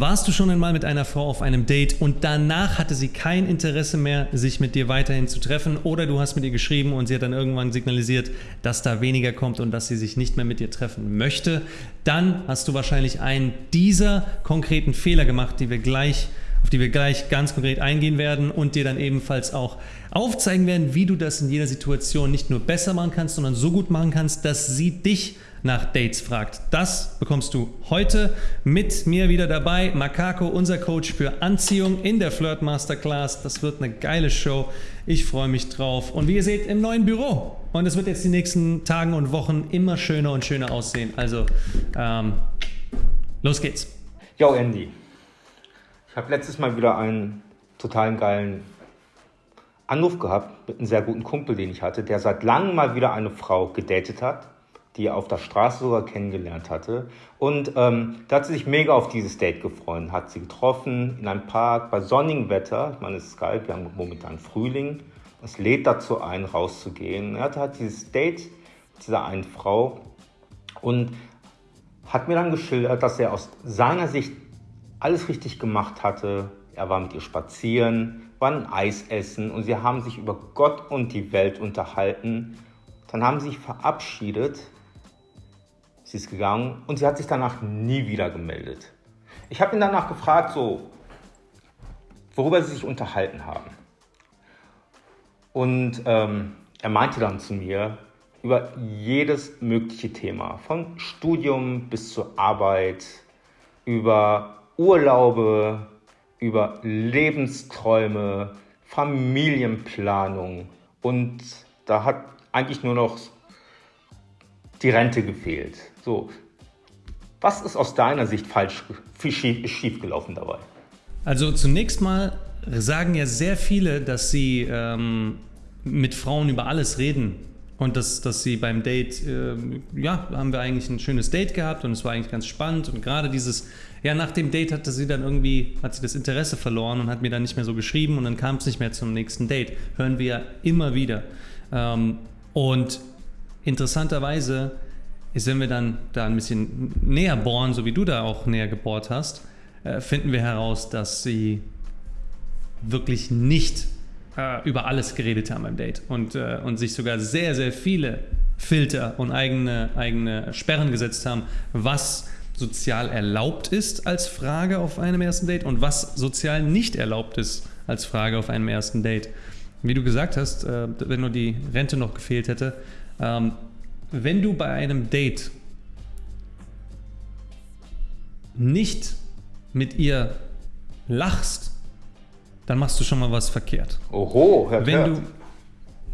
Warst du schon einmal mit einer Frau auf einem Date und danach hatte sie kein Interesse mehr, sich mit dir weiterhin zu treffen? Oder du hast mit ihr geschrieben und sie hat dann irgendwann signalisiert, dass da weniger kommt und dass sie sich nicht mehr mit dir treffen möchte, dann hast du wahrscheinlich einen dieser konkreten Fehler gemacht, die wir gleich auf die wir gleich ganz konkret eingehen werden und dir dann ebenfalls auch aufzeigen werden, wie du das in jeder Situation nicht nur besser machen kannst, sondern so gut machen kannst, dass sie dich nach Dates fragt. Das bekommst du heute mit mir wieder dabei. Makako, unser Coach für Anziehung in der Flirt Masterclass. Das wird eine geile Show. Ich freue mich drauf. Und wie ihr seht, im neuen Büro. Und es wird jetzt die nächsten Tagen und Wochen immer schöner und schöner aussehen. Also, ähm, los geht's. Yo, Andy. Ich habe letztes Mal wieder einen totalen geilen Anruf gehabt mit einem sehr guten Kumpel, den ich hatte, der seit langem mal wieder eine Frau gedatet hat die er auf der Straße sogar kennengelernt hatte. Und ähm, da hat sie sich mega auf dieses Date gefreut, hat sie getroffen in einem Park bei sonnigem Wetter. Ich meine, es ist geil, wir haben momentan Frühling. Es lädt dazu ein, rauszugehen. Er hatte halt dieses Date mit dieser einen Frau und hat mir dann geschildert, dass er aus seiner Sicht alles richtig gemacht hatte. Er war mit ihr spazieren, war ein Eis essen und sie haben sich über Gott und die Welt unterhalten. Dann haben sie sich verabschiedet Sie ist gegangen und sie hat sich danach nie wieder gemeldet. Ich habe ihn danach gefragt, so, worüber sie sich unterhalten haben. Und ähm, er meinte dann zu mir über jedes mögliche Thema, von Studium bis zur Arbeit, über Urlaube, über Lebensträume, Familienplanung und da hat eigentlich nur noch die Rente gefehlt. So, was ist aus deiner Sicht falsch, schief, schief gelaufen dabei? Also zunächst mal sagen ja sehr viele, dass sie ähm, mit Frauen über alles reden und dass, dass sie beim Date, äh, ja, haben wir eigentlich ein schönes Date gehabt und es war eigentlich ganz spannend und gerade dieses, ja, nach dem Date hatte sie dann irgendwie, hat sie das Interesse verloren und hat mir dann nicht mehr so geschrieben und dann kam es nicht mehr zum nächsten Date. Hören wir ja immer wieder. Ähm, und Interessanterweise ist, wenn wir dann da ein bisschen näher bohren, so wie du da auch näher gebohrt hast, äh, finden wir heraus, dass sie wirklich nicht äh, über alles geredet haben beim Date und, äh, und sich sogar sehr, sehr viele Filter und eigene, eigene Sperren gesetzt haben, was sozial erlaubt ist als Frage auf einem ersten Date und was sozial nicht erlaubt ist als Frage auf einem ersten Date. Wie du gesagt hast, wenn nur die Rente noch gefehlt hätte, ähm, wenn du bei einem Date nicht mit ihr lachst, dann machst du schon mal was verkehrt. Oho, Herr Wenn du,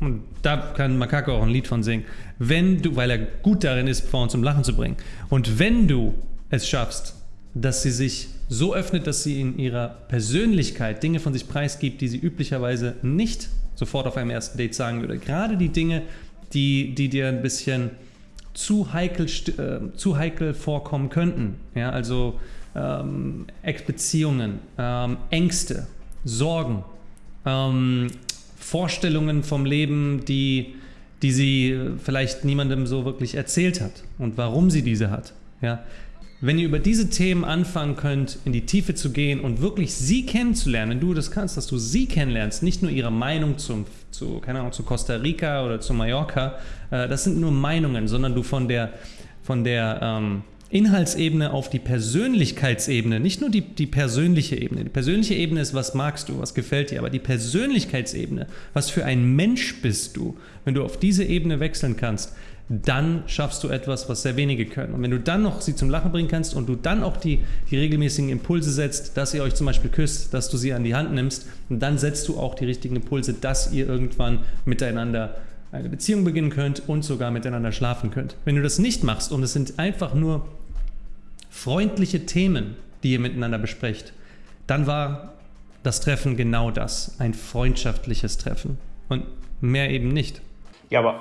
und da kann Makako auch ein Lied von singen, wenn du, weil er gut darin ist, Frauen zum Lachen zu bringen, und wenn du es schaffst, dass sie sich so öffnet, dass sie in ihrer Persönlichkeit Dinge von sich preisgibt, die sie üblicherweise nicht sofort auf einem ersten Date sagen würde. Gerade die Dinge, die, die dir ein bisschen zu heikel, äh, zu heikel vorkommen könnten. Ja, also ähm, Ex-Beziehungen, ähm, Ängste, Sorgen, ähm, Vorstellungen vom Leben, die, die sie vielleicht niemandem so wirklich erzählt hat und warum sie diese hat. Ja, wenn ihr über diese Themen anfangen könnt, in die Tiefe zu gehen und wirklich sie kennenzulernen, wenn du das kannst, dass du sie kennenlernst, nicht nur ihre Meinung zum, zu, keine Ahnung, zu Costa Rica oder zu Mallorca, äh, das sind nur Meinungen, sondern du von der, von der ähm, Inhaltsebene auf die Persönlichkeitsebene, nicht nur die, die persönliche Ebene. Die persönliche Ebene ist, was magst du, was gefällt dir, aber die Persönlichkeitsebene, was für ein Mensch bist du, wenn du auf diese Ebene wechseln kannst, dann schaffst du etwas, was sehr wenige können. Und wenn du dann noch sie zum Lachen bringen kannst und du dann auch die, die regelmäßigen Impulse setzt, dass ihr euch zum Beispiel küsst, dass du sie an die Hand nimmst, dann setzt du auch die richtigen Impulse, dass ihr irgendwann miteinander eine Beziehung beginnen könnt und sogar miteinander schlafen könnt. Wenn du das nicht machst und es sind einfach nur freundliche Themen, die ihr miteinander besprecht, dann war das Treffen genau das, ein freundschaftliches Treffen und mehr eben nicht. Ja, aber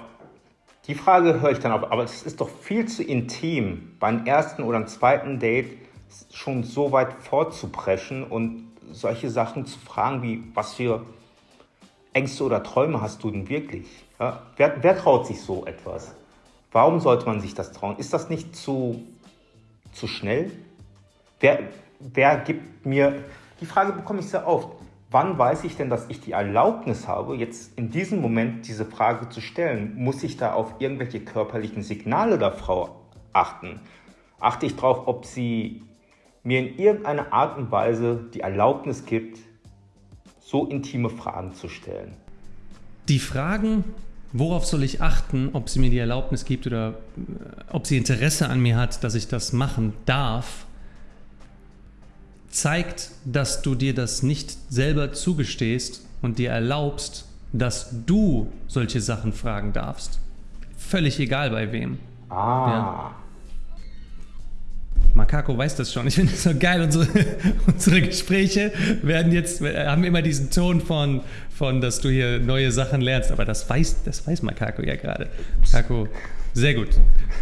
die Frage höre ich dann auf, aber es ist doch viel zu intim, beim ersten oder zweiten Date schon so weit vorzupreschen und solche Sachen zu fragen wie, was für Ängste oder Träume hast du denn wirklich? Ja, wer, wer traut sich so etwas? Warum sollte man sich das trauen? Ist das nicht zu, zu schnell? wer, wer gibt mir, die Frage bekomme ich sehr oft, wann weiß ich denn, dass ich die Erlaubnis habe, jetzt in diesem Moment diese Frage zu stellen? Muss ich da auf irgendwelche körperlichen Signale der Frau achten? Achte ich darauf, ob sie mir in irgendeiner Art und Weise die Erlaubnis gibt, so intime Fragen zu stellen? Die Fragen, worauf soll ich achten, ob sie mir die Erlaubnis gibt oder äh, ob sie Interesse an mir hat, dass ich das machen darf, zeigt, dass du dir das nicht selber zugestehst und dir erlaubst, dass du solche Sachen fragen darfst. Völlig egal bei wem. Ah. Ja. Makako weiß das schon. Ich finde es so geil. Unsere, unsere Gespräche werden jetzt, haben immer diesen Ton von, von, dass du hier neue Sachen lernst. Aber das weiß, das weiß Makako ja gerade. Makako, sehr gut.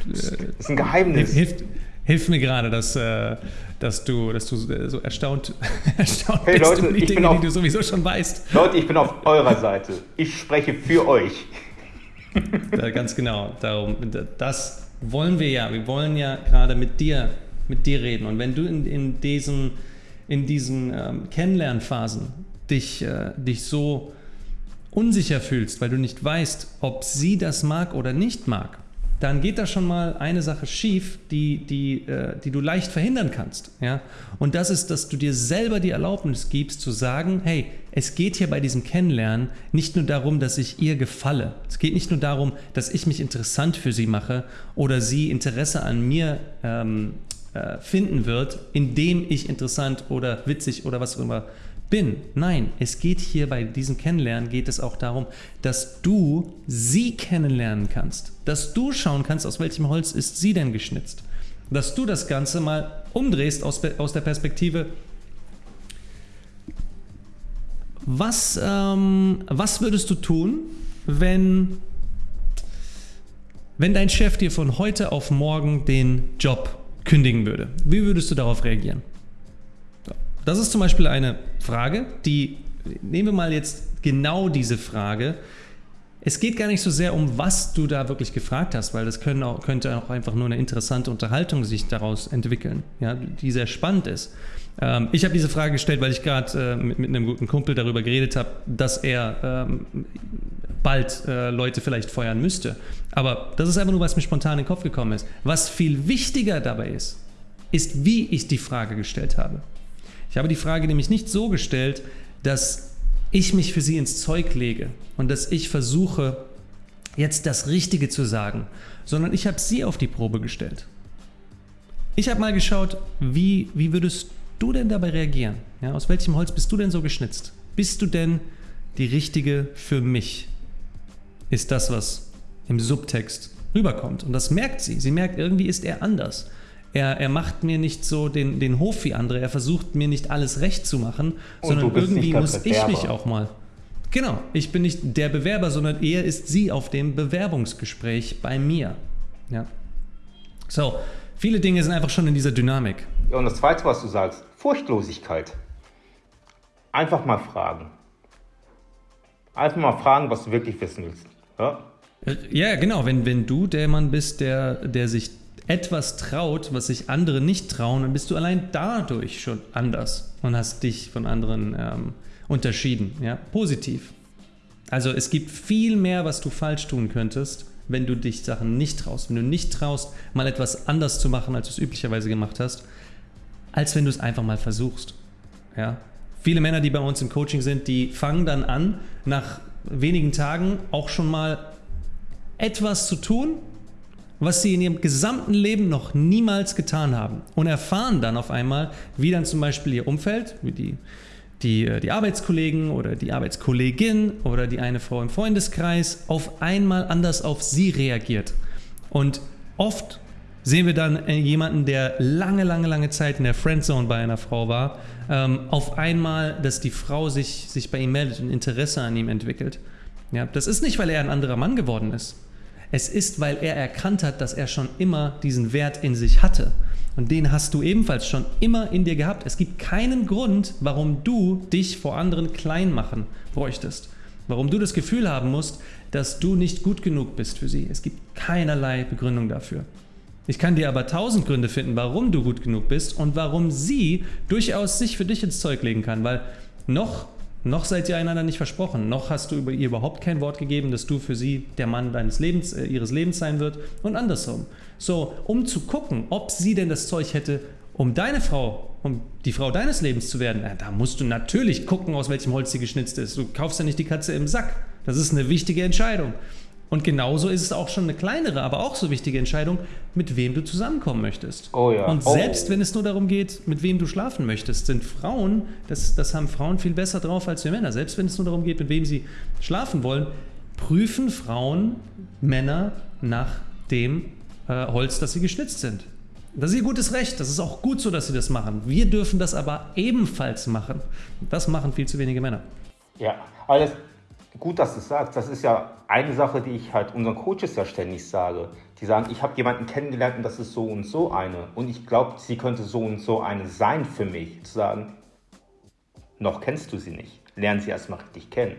Das ist ein Geheimnis. Hilft, hilft mir gerade, dass, äh, dass, du, dass du so erstaunt, erstaunt hey, bist Leute, über die Dinge, auf, die du sowieso schon weißt. Leute, ich bin auf eurer Seite. Ich spreche für euch. Da, ganz genau. Darum, das wollen wir ja. Wir wollen ja gerade mit dir mit dir reden. Und wenn du in, in diesen, in diesen ähm, Kennenlernphasen dich, äh, dich so unsicher fühlst, weil du nicht weißt, ob sie das mag oder nicht mag, dann geht da schon mal eine Sache schief, die, die, äh, die du leicht verhindern kannst. Ja? Und das ist, dass du dir selber die Erlaubnis gibst zu sagen, hey, es geht hier bei diesem Kennenlernen nicht nur darum, dass ich ihr gefalle. Es geht nicht nur darum, dass ich mich interessant für sie mache oder sie Interesse an mir ähm, äh, finden wird, indem ich interessant oder witzig oder was auch immer bin. Nein, es geht hier bei diesem Kennenlernen geht es auch darum, dass du sie kennenlernen kannst, dass du schauen kannst, aus welchem Holz ist sie denn geschnitzt, dass du das Ganze mal umdrehst aus, aus der Perspektive, was, ähm, was würdest du tun, wenn, wenn dein Chef dir von heute auf morgen den Job kündigen würde. Wie würdest du darauf reagieren? Das ist zum Beispiel eine Frage, die, nehmen wir mal jetzt genau diese Frage. Es geht gar nicht so sehr um, was du da wirklich gefragt hast, weil das auch, könnte auch einfach nur eine interessante Unterhaltung sich daraus entwickeln, ja, die sehr spannend ist. Ähm, ich habe diese Frage gestellt, weil ich gerade äh, mit, mit, einem guten Kumpel darüber geredet habe, dass er ähm, bald äh, Leute vielleicht feuern müsste. Aber das ist einfach nur, was mir spontan in den Kopf gekommen ist. Was viel wichtiger dabei ist, ist, wie ich die Frage gestellt habe. Ich habe die Frage nämlich nicht so gestellt, dass ich mich für sie ins Zeug lege und dass ich versuche, jetzt das Richtige zu sagen, sondern ich habe sie auf die Probe gestellt. Ich habe mal geschaut, wie, wie würdest du denn dabei reagieren? Ja, aus welchem Holz bist du denn so geschnitzt? Bist du denn die Richtige für mich? Ist das, was im Subtext rüberkommt. Und das merkt sie. Sie merkt, irgendwie ist er anders. Er, er macht mir nicht so den, den Hof wie andere. Er versucht mir nicht alles recht zu machen, Und sondern irgendwie muss ich mich auch mal. Genau, ich bin nicht der Bewerber, sondern er ist sie auf dem Bewerbungsgespräch bei mir. Ja. So, viele Dinge sind einfach schon in dieser Dynamik. Ja, und das Zweite, was du sagst, Furchtlosigkeit. Einfach mal fragen. Einfach mal fragen, was du wirklich wissen willst. Ja, ja genau. Wenn, wenn du der Mann bist, der, der sich etwas traut, was sich andere nicht trauen, dann bist du allein dadurch schon anders und hast dich von anderen ähm, unterschieden. Ja? Positiv. Also es gibt viel mehr, was du falsch tun könntest, wenn du dich Sachen nicht traust. Wenn du nicht traust, mal etwas anders zu machen, als du es üblicherweise gemacht hast, als wenn du es einfach mal versuchst. Ja? Viele Männer, die bei uns im Coaching sind, die fangen dann an, nach wenigen Tagen auch schon mal etwas zu tun, was sie in ihrem gesamten Leben noch niemals getan haben und erfahren dann auf einmal, wie dann zum Beispiel ihr Umfeld, wie die, die, äh, die Arbeitskollegen oder die Arbeitskollegin oder die eine Frau im Freundeskreis auf einmal anders auf sie reagiert. Und oft sehen wir dann äh, jemanden, der lange, lange, lange Zeit in der Friendzone bei einer Frau war, ähm, auf einmal, dass die Frau sich, sich bei ihm meldet und Interesse an ihm entwickelt. Ja, das ist nicht, weil er ein anderer Mann geworden ist. Es ist, weil er erkannt hat, dass er schon immer diesen Wert in sich hatte. Und den hast du ebenfalls schon immer in dir gehabt. Es gibt keinen Grund, warum du dich vor anderen klein machen bräuchtest. Warum du das Gefühl haben musst, dass du nicht gut genug bist für sie. Es gibt keinerlei Begründung dafür. Ich kann dir aber tausend Gründe finden, warum du gut genug bist und warum sie durchaus sich für dich ins Zeug legen kann, weil noch, noch seid ihr einander nicht versprochen, noch hast du über ihr überhaupt kein Wort gegeben, dass du für sie der Mann deines Lebens, äh, ihres Lebens sein wird und andersrum. So, um zu gucken, ob sie denn das Zeug hätte, um deine Frau, um die Frau deines Lebens zu werden, na, da musst du natürlich gucken, aus welchem Holz sie geschnitzt ist. Du kaufst ja nicht die Katze im Sack. Das ist eine wichtige Entscheidung. Und genauso ist es auch schon eine kleinere, aber auch so wichtige Entscheidung, mit wem du zusammenkommen möchtest. Oh ja. Und Oh. selbst wenn es nur darum geht, mit wem du schlafen möchtest, sind Frauen, das, das haben Frauen viel besser drauf als wir Männer, selbst wenn es nur darum geht, mit wem sie schlafen wollen, prüfen Frauen Männer nach dem äh, Holz, das sie geschnitzt sind. Das ist ihr gutes Recht, das ist auch gut so, dass sie das machen. Wir dürfen das aber ebenfalls machen. Das machen viel zu wenige Männer. Ja, alles gut, dass du es sagst. Das ist ja eine Sache, die ich halt unseren Coaches ja ständig sage. Die sagen, ich habe jemanden kennengelernt und das ist so und so eine. Und ich glaube, sie könnte so und so eine sein für mich. Zu sagen, noch kennst du sie nicht. Lern sie erstmal richtig kennen.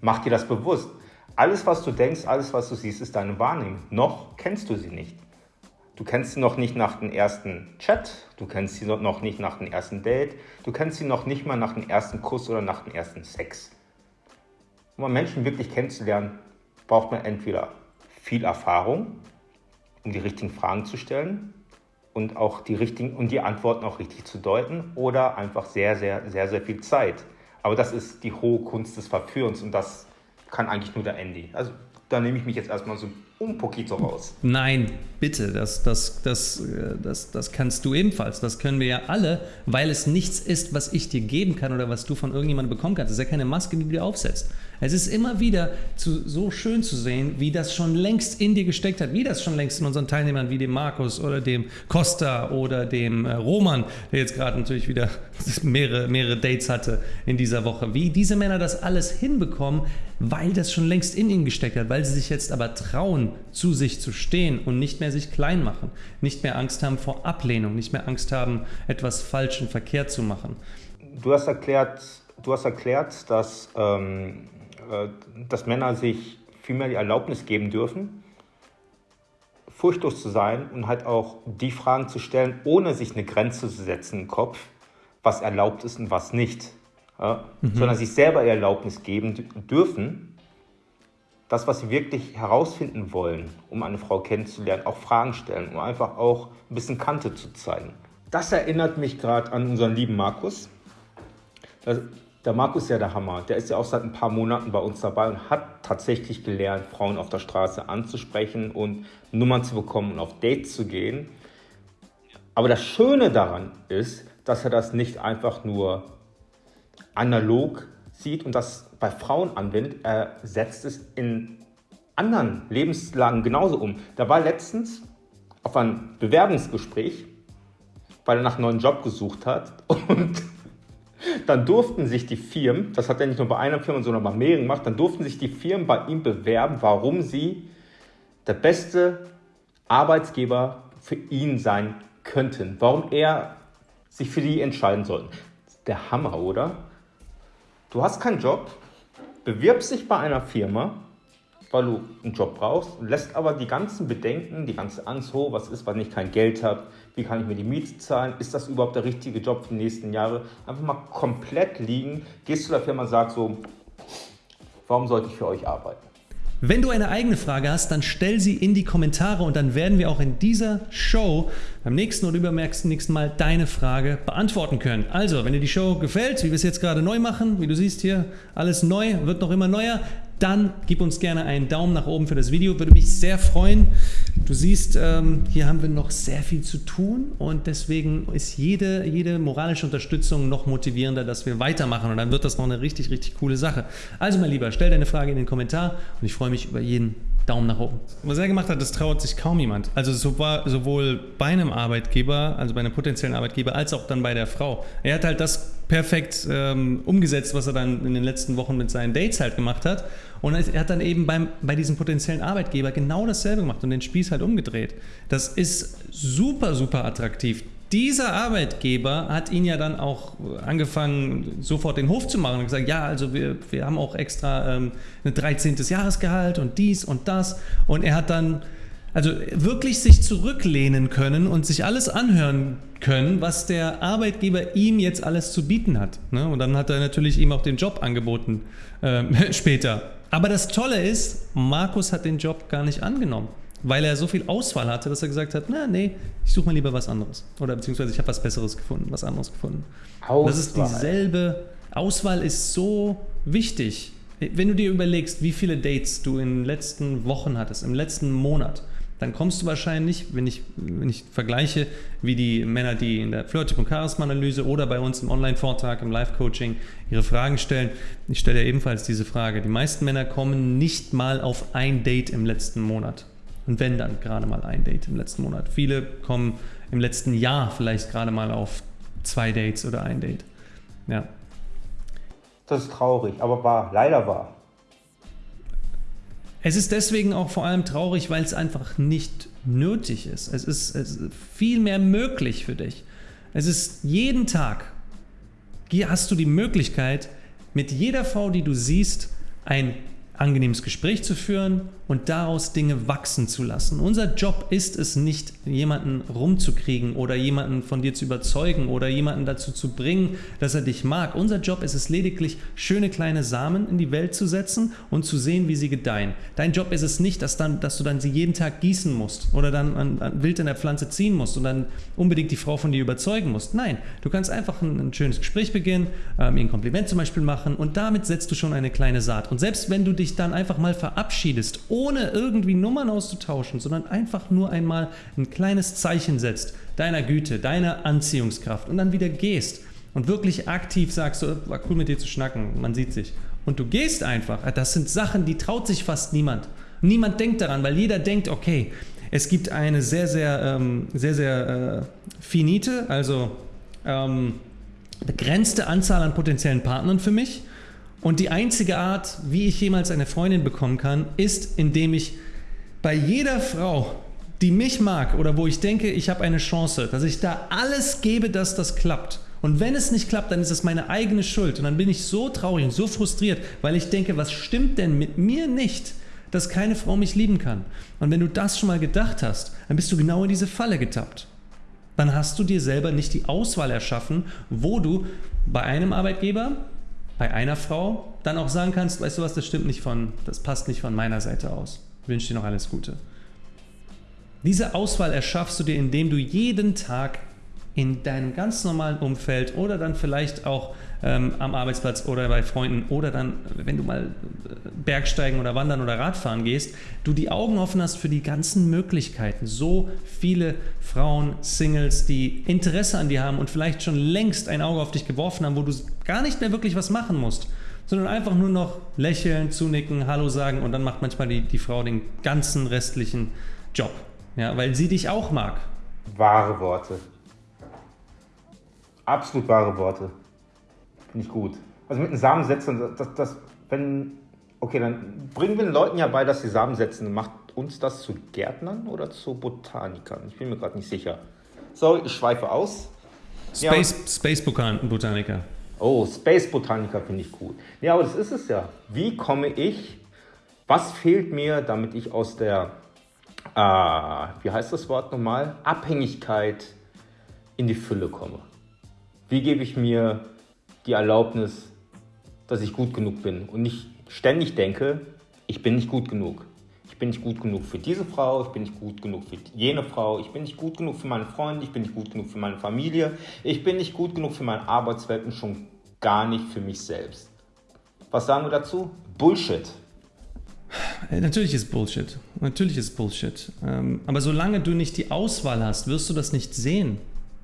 Mach dir das bewusst. Alles, was du denkst, alles, was du siehst, ist deine Wahrnehmung. Noch kennst du sie nicht. Du kennst sie noch nicht nach dem ersten Chat, du kennst sie noch nicht nach dem ersten Date, du kennst sie noch nicht mal nach dem ersten Kuss oder nach dem ersten Sex. Um Menschen wirklich kennenzulernen, braucht man entweder viel Erfahrung, um die richtigen Fragen zu stellen und auch die richtigen und die Antworten auch richtig zu deuten, oder einfach sehr, sehr, sehr, sehr viel Zeit. Aber das ist die hohe Kunst des Verführens und das kann eigentlich nur der Andy. Also da nehme ich mich jetzt erstmal so un poquito raus. Nein, bitte, das, das, das, das, das kannst du ebenfalls. Das können wir ja alle, weil es nichts ist, was ich dir geben kann oder was du von irgendjemandem bekommen kannst. Das ist ja keine Maske, die du dir aufsetzt. Es ist immer wieder zu, so schön zu sehen, wie das schon längst in dir gesteckt hat, wie das schon längst in unseren Teilnehmern wie dem Markus oder dem Costa oder dem äh, Roman, der jetzt gerade natürlich wieder mehrere, mehrere Dates hatte in dieser Woche, wie diese Männer das alles hinbekommen, weil das schon längst in ihnen gesteckt hat, weil sie sich jetzt aber trauen, zu sich zu stehen und nicht mehr sich klein machen, nicht mehr Angst haben vor Ablehnung, nicht mehr Angst haben, etwas falsch und verkehrt zu machen. Du hast erklärt, du hast erklärt dass, ähm, äh, dass Männer sich viel mehr die Erlaubnis geben dürfen, furchtlos zu sein und halt auch die Fragen zu stellen, ohne sich eine Grenze zu setzen im Kopf, was erlaubt ist und was nicht. Ja? Sondern sich selber die Erlaubnis geben dürfen, das, was sie wirklich herausfinden wollen, um eine Frau kennenzulernen, auch Fragen stellen, um einfach auch ein bisschen Kante zu zeigen. Das erinnert mich gerade an unseren lieben Markus. Der Markus ist ja der Hammer. Der ist ja auch seit ein paar Monaten bei uns dabei und hat tatsächlich gelernt, Frauen auf der Straße anzusprechen und Nummern zu bekommen und auf Dates zu gehen. Aber das Schöne daran ist, dass er das nicht einfach nur analog sieht und das bei Frauen anwendet. Er setzt es in anderen Lebenslagen genauso um. Da war letztens auf ein Bewerbungsgespräch, weil er nach einem neuen Job gesucht hat und dann durften sich die Firmen, das hat er nicht nur bei einer Firma, sondern bei mehreren gemacht, dann durften sich die Firmen bei ihm bewerben, warum sie der beste Arbeitsgeber für ihn sein könnten, warum er sich für die entscheiden sollte. Der Hammer, oder? Du hast keinen Job, bewirbst dich bei einer Firma, weil du einen Job brauchst, lässt aber die ganzen Bedenken, die ganze Angst, oh, was ist, wenn ich kein Geld habe, wie kann ich mir die Miete zahlen, ist das überhaupt der richtige Job für die nächsten Jahre, einfach mal komplett liegen, gehst zu der Firma und sagst so, warum sollte ich für euch arbeiten? Wenn du eine eigene Frage hast, dann stell sie in die Kommentare und dann werden wir auch in dieser Show beim nächsten oder übermerksten nächsten Mal deine Frage beantworten können. Also, wenn dir die Show gefällt, wie wir es jetzt gerade neu machen, wie du siehst hier, alles neu, wird noch immer neuer, dann gib uns gerne einen Daumen nach oben für das Video, würde mich sehr freuen. Du siehst, ähm, hier haben wir noch sehr viel zu tun und deswegen ist jede, jede moralische Unterstützung noch motivierender, dass wir weitermachen und dann wird das noch eine richtig, richtig coole Sache. Also mein Lieber, stell deine Frage in den Kommentar und ich freue mich über jeden Daumen nach oben. Was er gemacht hat, das traut sich kaum jemand. Also sowohl bei einem Arbeitgeber, also bei einem potenziellen Arbeitgeber, als auch dann bei der Frau. Er hat halt das perfekt ähm, umgesetzt, was er dann in den letzten Wochen mit seinen Dates halt gemacht hat. Und er hat dann eben beim, bei diesem potenziellen Arbeitgeber genau dasselbe gemacht und den Spieß halt umgedreht. Das ist super, super attraktiv. Dieser Arbeitgeber hat ihn ja dann auch angefangen, sofort den Hof zu machen und gesagt, ja, also wir, wir haben auch extra ähm, ein 13. Jahresgehalt und dies und das. Und er hat dann Also wirklich sich zurücklehnen können und sich alles anhören können, was der Arbeitgeber ihm jetzt alles zu bieten hat. Ne? Und dann hat er natürlich ihm auch den Job angeboten äh, später. Aber das Tolle ist, Markus hat den Job gar nicht angenommen, weil er so viel Auswahl hatte, dass er gesagt hat, na nee, ich suche mal lieber was anderes. Oder beziehungsweise ich habe was Besseres gefunden, was anderes gefunden. Auswahl. Das ist dieselbe, Auswahl ist so wichtig. Wenn du dir überlegst, wie viele Dates du in den letzten Wochen hattest, im letzten Monat, dann kommst du wahrscheinlich, wenn ich, wenn ich vergleiche, wie die Männer, die in der Flirttyp- und Charisma-Analyse oder bei uns im Online-Vortrag, im Live-Coaching ihre Fragen stellen. Ich stelle ja ebenfalls diese Frage. Die meisten Männer kommen nicht mal auf ein Date im letzten Monat. Und wenn dann gerade mal ein Date im letzten Monat. Viele kommen im letzten Jahr vielleicht gerade mal auf zwei Dates oder ein Date. Ja. Das ist traurig, aber wahr, leider wahr. Es ist deswegen auch vor allem traurig, weil es einfach nicht nötig ist. Es ist, es ist viel mehr möglich für dich. Es ist jeden Tag, hast du die Möglichkeit, mit jeder Frau, die du siehst, ein angenehmes Gespräch zu führen und daraus Dinge wachsen zu lassen. Unser Job ist es nicht, jemanden rumzukriegen oder jemanden von dir zu überzeugen oder jemanden dazu zu bringen, dass er dich mag. Unser Job ist es lediglich, schöne kleine Samen in die Welt zu setzen und zu sehen, wie sie gedeihen. Dein Job ist es nicht, dass, dann, dass du dann sie jeden Tag gießen musst oder dann an, an wild an der Pflanze ziehen musst und dann unbedingt die Frau von dir überzeugen musst. Nein, du kannst einfach ein, ein schönes Gespräch beginnen, ähm, ihr ein Kompliment zum Beispiel machen und damit setzt du schon eine kleine Saat. Und selbst wenn du dich dann einfach mal verabschiedest, ohne irgendwie Nummern auszutauschen, sondern einfach nur einmal ein kleines Zeichen setzt, deiner Güte, deiner Anziehungskraft und dann wieder gehst und wirklich aktiv sagst, so, war cool mit dir zu schnacken, man sieht sich. Und du gehst einfach. Das sind Sachen, die traut sich fast niemand. Niemand denkt daran, weil jeder denkt, okay, es gibt eine sehr, sehr, ähm, sehr, sehr äh, finite, also ähm, begrenzte Anzahl an potenziellen Partnern für mich. Und die einzige Art, wie ich jemals eine Freundin bekommen kann, ist, indem ich bei jeder Frau, die mich mag oder wo ich denke, ich habe eine Chance, dass ich da alles gebe, dass das klappt. Und wenn es nicht klappt, dann ist es meine eigene Schuld. Und dann bin ich so traurig und so frustriert, weil ich denke, was stimmt denn mit mir nicht, dass keine Frau mich lieben kann? Und wenn du das schon mal gedacht hast, dann bist du genau in diese Falle getappt. Dann hast du dir selber nicht die Auswahl erschaffen, wo du bei einem Arbeitgeber bei einer Frau dann auch sagen kannst, weißt du was, das stimmt nicht von, das passt nicht von meiner Seite aus. Ich wünsche dir noch alles Gute. Diese Auswahl erschaffst du dir, indem du jeden Tag in deinem ganz normalen Umfeld oder dann vielleicht auch ähm, am Arbeitsplatz oder bei Freunden oder dann, wenn du mal äh, Bergsteigen oder Wandern oder Radfahren gehst, du die Augen offen hast für die ganzen Möglichkeiten. So viele Frauen, Singles, die Interesse an dir haben und vielleicht schon längst ein Auge auf dich geworfen haben, wo du gar nicht mehr wirklich was machen musst, sondern einfach nur noch lächeln, zunicken, Hallo sagen und dann macht manchmal die, die Frau den ganzen restlichen Job. Ja, weil sie dich auch mag. Wahre Worte. Absolut wahre Worte. Finde ich gut. Also mit einem Samen setzen, das, das, wenn, okay, dann bringen wir den Leuten ja bei, dass sie Samen setzen. Macht uns das zu Gärtnern oder zu Botanikern? Ich bin mir gerade nicht sicher. Sorry, ich schweife aus. Space, ja, Space Botaniker. Oh, Space Botaniker finde ich cool. Ja, aber das ist es ja. Wie komme ich, was fehlt mir, damit ich aus der, äh, wie heißt das Wort nochmal, Abhängigkeit in die Fülle komme? Wie gebe ich mir die Erlaubnis, dass ich gut genug bin und nicht ständig denke, ich bin nicht gut genug. Ich bin nicht gut genug für diese Frau, ich bin nicht gut genug für jene Frau, ich bin nicht gut genug für meine Freunde, ich bin nicht gut genug für meine Familie, ich bin nicht gut genug für meine Arbeitswelt und schon gar nicht für mich selbst. Was sagen wir dazu? Bullshit. Äh, natürlich ist Bullshit. Natürlich ist Bullshit. Ähm, aber solange du nicht die Auswahl hast, wirst du das nicht sehen.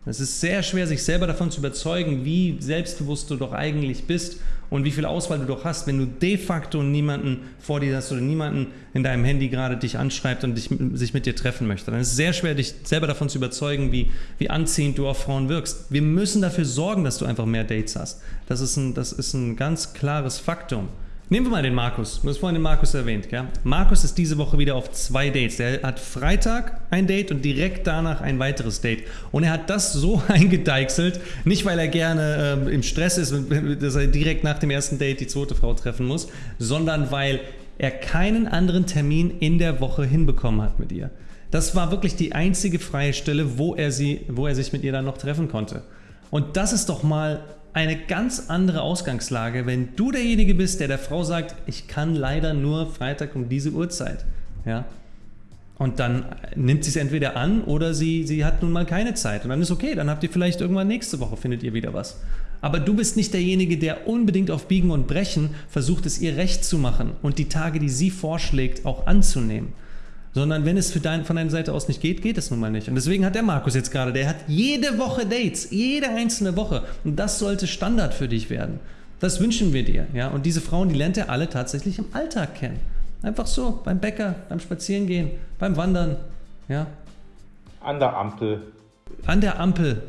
Es ist sehr schwer, sich selber davon zu überzeugen, wie selbstbewusst du doch eigentlich bist und wie viel Auswahl du doch hast, wenn du de facto niemanden vor dir hast oder niemanden in deinem Handy gerade dich anschreibt und dich, sich mit dir treffen möchte. Dann ist es sehr schwer, dich selber davon zu überzeugen, wie, wie anziehend du auf Frauen wirkst. Wir müssen dafür sorgen, dass du einfach mehr Dates hast. Das ist ein, das ist ein ganz klares Faktum. Nehmen wir mal den Markus. Du hast vorhin den Markus erwähnt. Gell? Markus ist diese Woche wieder auf zwei Dates. Er hat Freitag ein Date und direkt danach ein weiteres Date. Und er hat das so eingedeichselt, nicht weil er gerne äh, im Stress ist, dass er direkt nach dem ersten Date die zweite Frau treffen muss, sondern weil er keinen anderen Termin in der Woche hinbekommen hat mit ihr. Das war wirklich die einzige freie Stelle, wo er, sie, wo er sich mit ihr dann noch treffen konnte. Und das ist doch mal eine ganz andere Ausgangslage, wenn du derjenige bist, der der Frau sagt, ich kann leider nur Freitag um diese Uhrzeit. Ja? Und dann nimmt sie es entweder an oder sie, sie hat nun mal keine Zeit. Und dann ist okay, dann habt ihr vielleicht irgendwann nächste Woche, findet ihr wieder was. Aber du bist nicht derjenige, der unbedingt auf Biegen und Brechen versucht, es ihr recht zu machen und die Tage, die sie vorschlägt, auch anzunehmen. Sondern wenn es dein, von deiner Seite aus nicht geht, geht es nun mal nicht. Und deswegen hat der Markus jetzt gerade, der hat jede Woche Dates, jede einzelne Woche. Und das sollte Standard für dich werden. Das wünschen wir dir. Ja? Und diese Frauen, die lernt er alle tatsächlich im Alltag kennen. Einfach so, beim Bäcker, beim Spazierengehen, beim Wandern. Ja? An der Ampel. An der Ampel.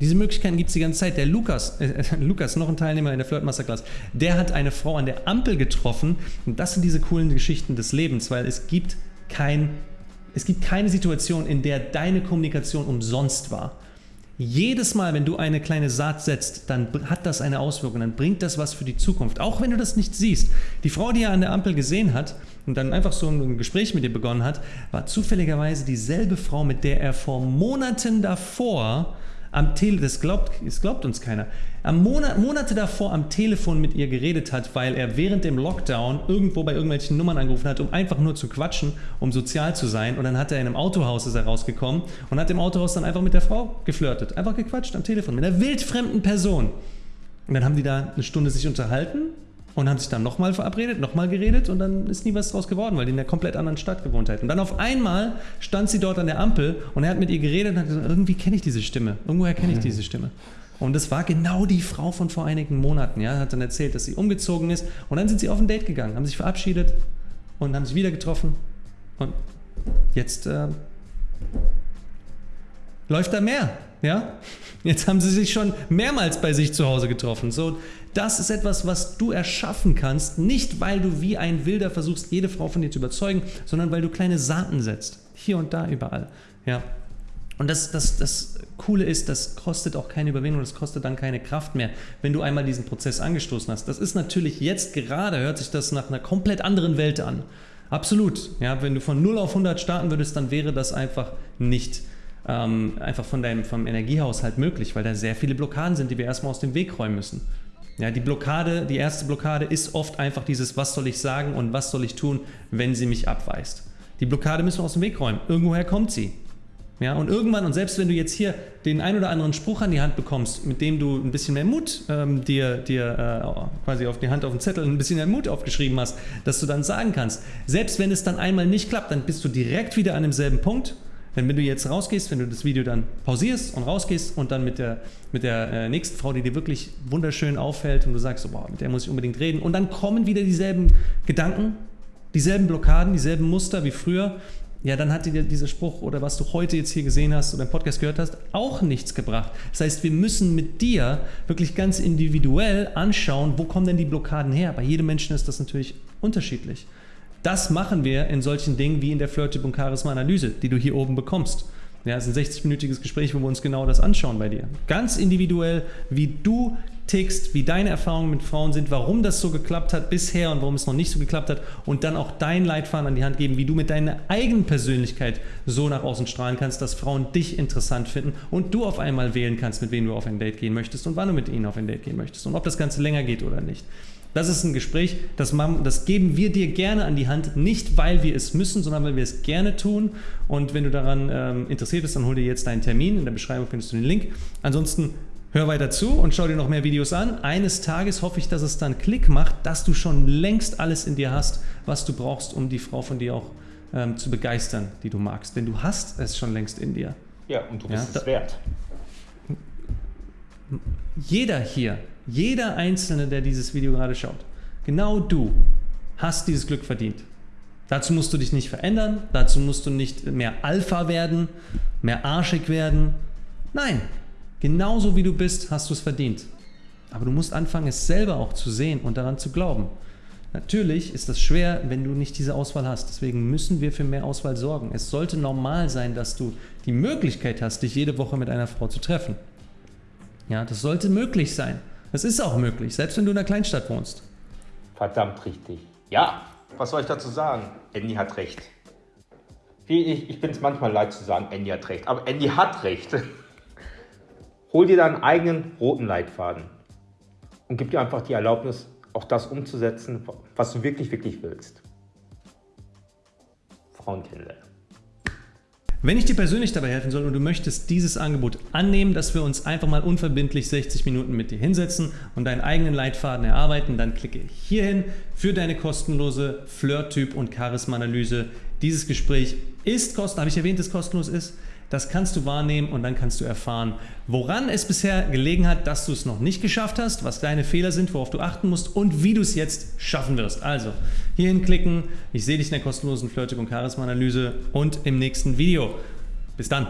Diese Möglichkeiten gibt es die ganze Zeit. Der Lukas, äh, Lukas, noch ein Teilnehmer in der Flirt Masterclass, der hat eine Frau an der Ampel getroffen. Und das sind diese coolen Geschichten des Lebens, weil es gibt kein, es gibt keine Situation, in der deine Kommunikation umsonst war. Jedes Mal, wenn du eine kleine Saat setzt, dann hat das eine Auswirkung, dann bringt das was für die Zukunft, auch wenn du das nicht siehst. Die Frau, die er an der Ampel gesehen hat und dann einfach so ein Gespräch mit dir begonnen hat, war zufälligerweise dieselbe Frau, mit der er vor Monaten davor am Tele, das glaubt, das glaubt uns keiner, am Monat, Monate davor am Telefon mit ihr geredet hat, weil er während dem Lockdown irgendwo bei irgendwelchen Nummern angerufen hat, um einfach nur zu quatschen, um sozial zu sein. Und dann hat er in einem Autohaus ist er rausgekommen und hat im Autohaus dann einfach mit der Frau geflirtet, einfach gequatscht am Telefon mit einer wildfremden Person. Und dann haben die da eine Stunde sich unterhalten und haben sich dann nochmal verabredet, nochmal geredet und dann ist nie was draus geworden, weil die in einer komplett anderen Stadt gewohnt hat. Und dann auf einmal stand sie dort an der Ampel und er hat mit ihr geredet und hat gesagt, irgendwie kenne ich diese Stimme, irgendwoher kenne ich mhm. diese Stimme. Und das war genau die Frau von vor einigen Monaten. Ja, hat dann erzählt, dass sie umgezogen ist und dann sind sie auf ein Date gegangen, haben sich verabschiedet und haben sich wieder getroffen und jetzt äh, läuft da mehr. Ja? Jetzt haben sie sich schon mehrmals bei sich zu Hause getroffen. So, das ist etwas, was du erschaffen kannst, nicht weil du wie ein Wilder versuchst, jede Frau von dir zu überzeugen, sondern weil du kleine Saaten setzt. Hier und da, überall. Ja. Und das, das, das Coole ist, das kostet auch keine Überwindung, das kostet dann keine Kraft mehr, wenn du einmal diesen Prozess angestoßen hast. Das ist natürlich jetzt gerade, hört sich das nach einer komplett anderen Welt an. Absolut. Ja, wenn du von 0 auf 100 starten würdest, dann wäre das einfach nicht ähm, einfach von deinem vom Energiehaushalt möglich, weil da sehr viele Blockaden sind, die wir erstmal aus dem Weg räumen müssen. Ja, die Blockade, die erste Blockade ist oft einfach dieses, was soll ich sagen und was soll ich tun, wenn sie mich abweist. Die Blockade müssen wir aus dem Weg räumen. Irgendwoher kommt sie. Ja, und irgendwann, und selbst wenn du jetzt hier den ein oder anderen Spruch an die Hand bekommst, mit dem du ein bisschen mehr Mut ähm, dir, dir äh, quasi auf die Hand auf den Zettel ein bisschen mehr Mut aufgeschrieben hast, dass du dann sagen kannst, selbst wenn es dann einmal nicht klappt, dann bist du direkt wieder an demselben Punkt wenn, wenn du jetzt rausgehst, wenn du das Video dann pausierst und rausgehst und dann mit der, mit der äh, nächsten Frau, die dir wirklich wunderschön auffällt und du sagst, so, boah, mit der muss ich unbedingt reden und dann kommen wieder dieselben Gedanken, dieselben Blockaden, dieselben Muster wie früher, ja, dann hat dir dieser Spruch oder was du heute jetzt hier gesehen hast oder im Podcast gehört hast, auch nichts gebracht. Das heißt, wir müssen mit dir wirklich ganz individuell anschauen, wo kommen denn die Blockaden her. Bei jedem Menschen ist das natürlich unterschiedlich. Das machen wir in solchen Dingen wie in der Flirttyp und Charisma-Analyse, die du hier oben bekommst. Ja, es ist ein 60-minütiges Gespräch, wo wir uns genau das anschauen bei dir. Ganz individuell, wie du tickst, wie deine Erfahrungen mit Frauen sind, warum das so geklappt hat bisher und warum es noch nicht so geklappt hat und dann auch dein Leitfaden an die Hand geben, wie du mit deiner eigenen Persönlichkeit so nach außen strahlen kannst, dass Frauen dich interessant finden und du auf einmal wählen kannst, mit wem du auf ein Date gehen möchtest und wann du mit ihnen auf ein Date gehen möchtest und ob das Ganze länger geht oder nicht. Das ist ein Gespräch, das, man, das geben wir dir gerne an die Hand, nicht weil wir es müssen, sondern weil wir es gerne tun. Und wenn du daran ähm, interessiert bist, dann hol dir jetzt deinen Termin. In der Beschreibung findest du den Link. Ansonsten hör weiter zu und schau dir noch mehr Videos an. Eines Tages hoffe ich, dass es dann Klick macht, dass du schon längst alles in dir hast, was du brauchst, um die Frau von dir auch ähm, zu begeistern, die du magst. Denn du hast es schon längst in dir. Ja, und du bist ja, es wert. Jeder hier jeder Einzelne, der dieses Video gerade schaut, genau du hast dieses Glück verdient. Dazu musst du dich nicht verändern, dazu musst du nicht mehr Alpha werden, mehr arschig werden. Nein, genauso wie du bist, hast du es verdient. Aber du musst anfangen, es selber auch zu sehen und daran zu glauben. Natürlich ist das schwer, wenn du nicht diese Auswahl hast. Deswegen müssen wir für mehr Auswahl sorgen. Es sollte normal sein, dass du die Möglichkeit hast, dich jede Woche mit einer Frau zu treffen. Ja, das sollte möglich sein. Das ist auch möglich, selbst wenn du in einer Kleinstadt wohnst. Verdammt richtig. Ja, was soll ich dazu sagen? Andy hat recht. ich, ich bin es manchmal leid zu sagen, Andy hat recht, aber Andy hat recht. Hol dir deinen eigenen roten Leitfaden und gib dir einfach die Erlaubnis, auch das umzusetzen, was du wirklich, wirklich willst. Frauen kennenlernen. Wenn ich dir persönlich dabei helfen soll und du möchtest dieses Angebot annehmen, dass wir uns einfach mal unverbindlich 60 Minuten mit dir hinsetzen und deinen eigenen Leitfaden erarbeiten, dann klicke hierhin für deine kostenlose Flirt-Typ- und Charisma-Analyse. Dieses Gespräch ist kostenlos, habe ich erwähnt, dass es kostenlos ist? Das kannst du wahrnehmen und dann kannst du erfahren, woran es bisher gelegen hat, dass du es noch nicht geschafft hast, was deine Fehler sind, worauf du achten musst und wie du es jetzt schaffen wirst. Also hierhin klicken, ich sehe dich in der kostenlosen Flirtip und Charisma-Analyse und im nächsten Video. Bis dann!